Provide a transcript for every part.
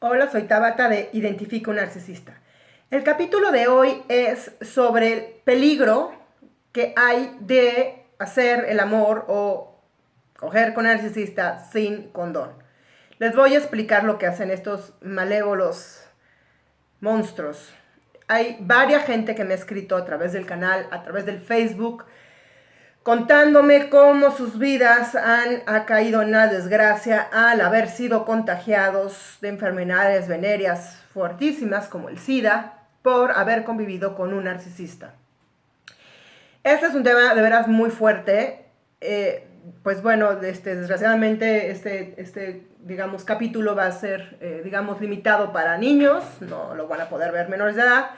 Hola, soy Tabata de Identifica un narcisista. El capítulo de hoy es sobre el peligro que hay de hacer el amor o coger con narcisista sin condón. Les voy a explicar lo que hacen estos malévolos monstruos. Hay varias gente que me ha escrito a través del canal, a través del Facebook, contándome cómo sus vidas han ha caído en la desgracia al haber sido contagiados de enfermedades venéreas fuertísimas como el SIDA por haber convivido con un narcisista. Este es un tema de veras muy fuerte. Eh, pues bueno, este, desgraciadamente este, este, digamos, capítulo va a ser, eh, digamos, limitado para niños, no lo van a poder ver menores de edad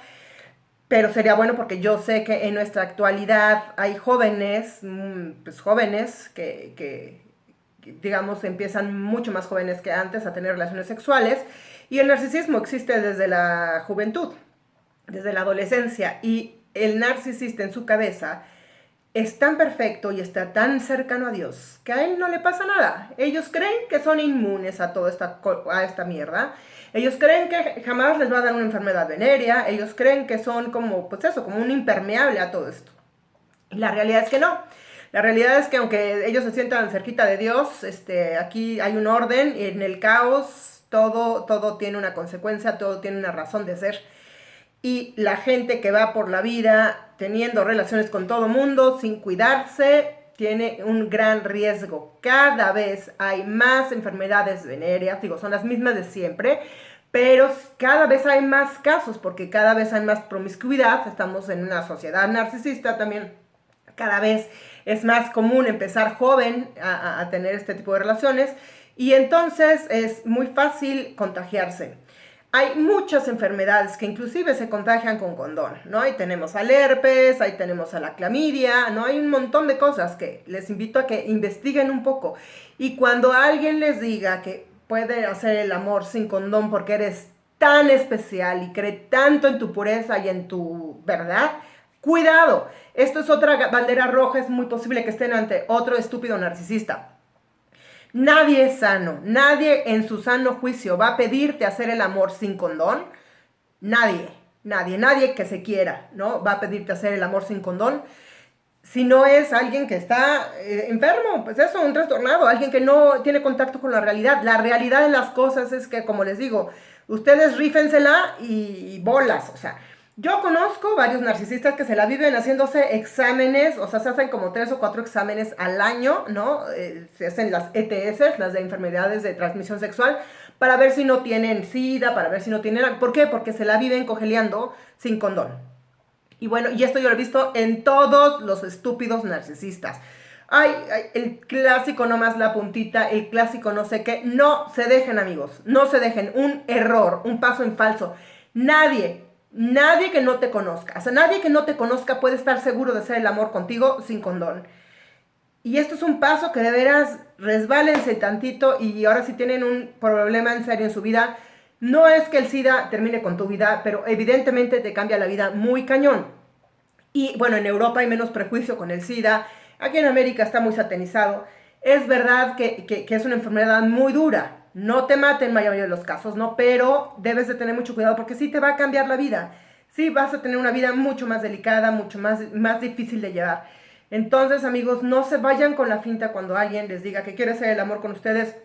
pero sería bueno porque yo sé que en nuestra actualidad hay jóvenes, mm, pues jóvenes que, digamos, empiezan mucho más jóvenes que antes a tener relaciones sexuales y el narcisismo existe desde la juventud, desde la adolescencia y el narcisista en su cabeza es tan perfecto y está tan cercano a Dios que a él no le pasa nada. Ellos creen que son inmunes a toda esta, a esta mierda ellos creen que jamás les va a dar una enfermedad venérea, ellos creen que son como, pues eso, como un impermeable a todo esto. Y la realidad es que no. La realidad es que aunque ellos se sientan cerquita de Dios, este, aquí hay un orden y en el caos todo, todo tiene una consecuencia, todo tiene una razón de ser. Y la gente que va por la vida teniendo relaciones con todo mundo sin cuidarse, tiene un gran riesgo. Cada vez hay más enfermedades venéreas, digo, son las mismas de siempre, pero cada vez hay más casos porque cada vez hay más promiscuidad, estamos en una sociedad narcisista también, cada vez es más común empezar joven a, a tener este tipo de relaciones y entonces es muy fácil contagiarse. Hay muchas enfermedades que inclusive se contagian con condón, ¿no? Ahí tenemos al herpes, ahí tenemos a la clamidia, ¿no? Hay un montón de cosas que les invito a que investiguen un poco. Y cuando alguien les diga que puede hacer el amor sin condón porque eres tan especial y cree tanto en tu pureza y en tu verdad, cuidado. Esto es otra bandera roja, es muy posible que estén ante otro estúpido narcisista. Nadie es sano, nadie en su sano juicio va a pedirte hacer el amor sin condón. Nadie, nadie, nadie que se quiera, ¿no? Va a pedirte hacer el amor sin condón. Si no es alguien que está eh, enfermo, pues eso, un trastornado, alguien que no tiene contacto con la realidad. La realidad de las cosas es que, como les digo, ustedes rífensela y bolas, o sea, yo conozco varios narcisistas que se la viven haciéndose exámenes, o sea, se hacen como tres o cuatro exámenes al año, ¿no? Eh, se hacen las ETS, las de enfermedades de transmisión sexual, para ver si no tienen SIDA, para ver si no tienen... ¿Por qué? Porque se la viven cogeleando sin condón. Y bueno, y esto yo lo he visto en todos los estúpidos narcisistas. Ay, ay, el clásico nomás la puntita, el clásico no sé qué. No se dejen, amigos. No se dejen. Un error, un paso en falso. Nadie, Nadie que no te conozca, o sea, nadie que no te conozca puede estar seguro de hacer el amor contigo sin condón. Y esto es un paso que de veras resbálense tantito y ahora si tienen un problema en serio en su vida, no es que el SIDA termine con tu vida, pero evidentemente te cambia la vida muy cañón. Y bueno, en Europa hay menos prejuicio con el SIDA, aquí en América está muy satanizado. Es verdad que, que es una enfermedad muy dura, no te mate en mayoría de los casos, ¿no? Pero debes de tener mucho cuidado porque sí te va a cambiar la vida. Sí vas a tener una vida mucho más delicada, mucho más, más difícil de llevar. Entonces, amigos, no se vayan con la finta cuando alguien les diga que quiere hacer el amor con ustedes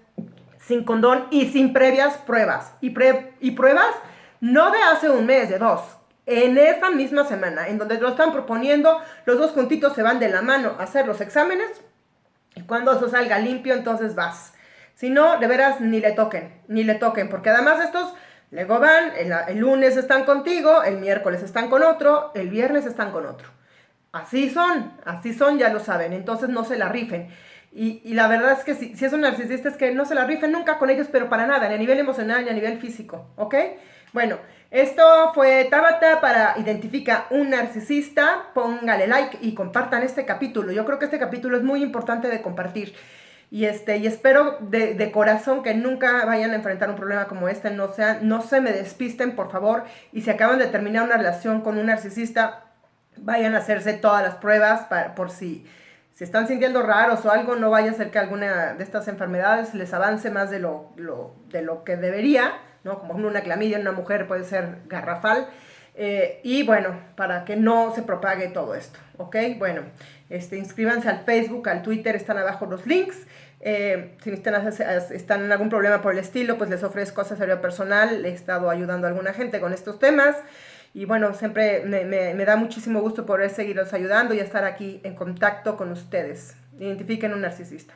sin condón y sin previas pruebas. Y, y pruebas no de hace un mes, de dos. En esa misma semana, en donde lo están proponiendo, los dos juntitos se van de la mano a hacer los exámenes. Y cuando eso salga limpio, entonces vas. Si no, de veras, ni le toquen, ni le toquen, porque además estos luego van, el, lunes están contigo, el miércoles están con otro, el viernes están con otro. Así son, así son, ya lo saben, entonces no se la rifen. Y, la verdad es que si, es un narcisista es que no se la rifen nunca con ellos, pero para nada, ni a nivel emocional ni a nivel físico, ¿ok? Bueno, esto fue Tabata para identificar un narcisista. Póngale like y compartan este capítulo. Yo creo que este capítulo es muy importante de compartir. Y, este, y espero de, corazón que nunca vayan a enfrentar un problema como este, no, no se me despisten, por favor, y si acaban de terminar una relación con un narcisista, vayan a hacerse todas las pruebas para, por si se están sintiendo raros o algo, no vaya a ser que alguna de estas enfermedades les avance más de lo, de lo que debería, ¿no? Como una clamidia en una mujer puede ser garrafal. Eh, y bueno, para que no se propague todo esto, ¿ok? Bueno, este, inscríbanse al Facebook, al Twitter, están abajo los links. Eh, si están, están en algún problema por el estilo, pues les ofrezco asesoría personal. He estado ayudando a alguna gente con estos temas. Y bueno, siempre me, me da muchísimo gusto poder seguirlos ayudando y estar aquí en contacto con ustedes. Identifiquen un narcisista.